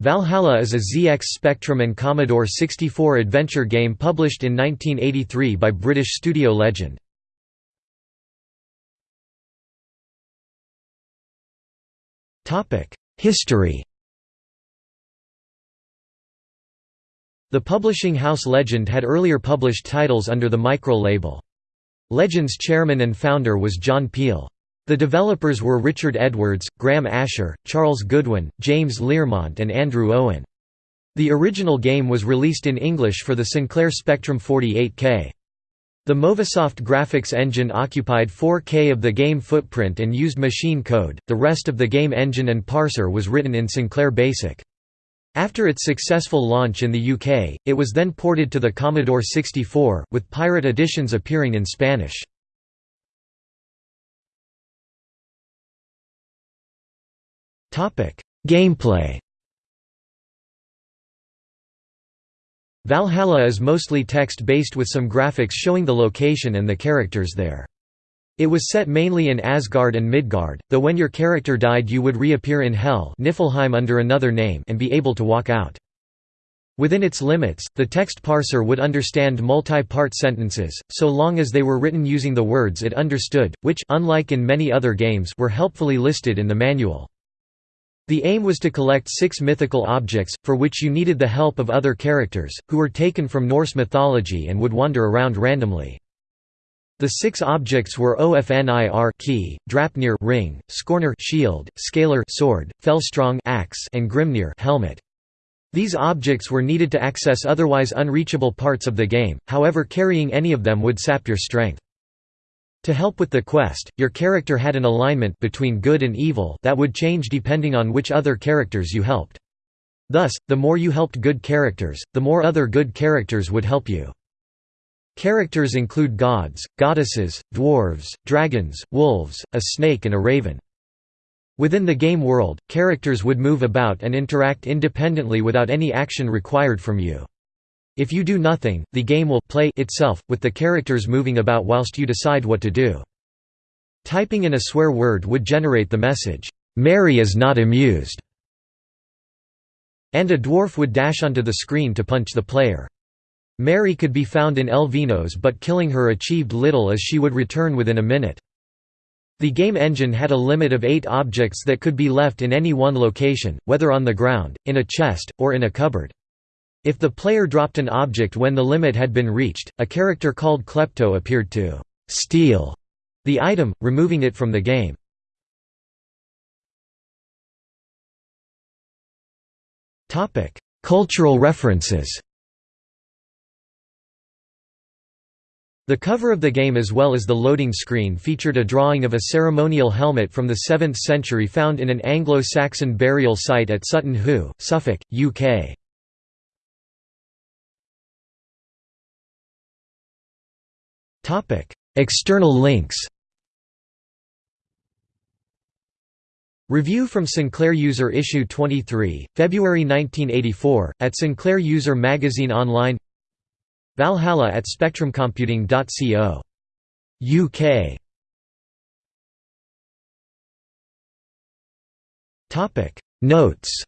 Valhalla is a ZX Spectrum and Commodore 64 adventure game published in 1983 by British studio Legend. History The publishing house Legend had earlier published titles under the Micro label. Legend's chairman and founder was John Peel. The developers were Richard Edwards, Graham Asher, Charles Goodwin, James Learmont and Andrew Owen. The original game was released in English for the Sinclair Spectrum 48K. The Movisoft graphics engine occupied 4K of the game footprint and used machine code, the rest of the game engine and parser was written in Sinclair BASIC. After its successful launch in the UK, it was then ported to the Commodore 64, with pirate editions appearing in Spanish. Gameplay Valhalla is mostly text-based with some graphics showing the location and the characters there. It was set mainly in Asgard and Midgard, though when your character died you would reappear in Hel Niflheim under another name and be able to walk out. Within its limits, the text parser would understand multi-part sentences, so long as they were written using the words it understood, which unlike in many other games were helpfully listed in the manual. The aim was to collect six mythical objects, for which you needed the help of other characters, who were taken from Norse mythology and would wander around randomly. The six objects were Ofnir key, Draupnir ring, Skornir shield, Skalr sword, Felstrong axe, and Grimnir helmet. These objects were needed to access otherwise unreachable parts of the game, however carrying any of them would sap your strength. To help with the quest, your character had an alignment between good and evil that would change depending on which other characters you helped. Thus, the more you helped good characters, the more other good characters would help you. Characters include gods, goddesses, dwarves, dragons, wolves, a snake and a raven. Within the game world, characters would move about and interact independently without any action required from you. If you do nothing, the game will play itself, with the characters moving about whilst you decide what to do. Typing in a swear word would generate the message, "'Mary is not amused' and a dwarf would dash onto the screen to punch the player. Mary could be found in Elvinos but killing her achieved little as she would return within a minute. The game engine had a limit of eight objects that could be left in any one location, whether on the ground, in a chest, or in a cupboard. If the player dropped an object when the limit had been reached, a character called Klepto appeared to «steal» the item, removing it from the game. Cultural references The cover of the game as well as the loading screen featured a drawing of a ceremonial helmet from the 7th century found in an Anglo-Saxon burial site at Sutton Hoo, Suffolk, UK. External links Review from Sinclair User Issue 23, February 1984, at Sinclair User Magazine Online Valhalla at spectrumcomputing.co. UK Notes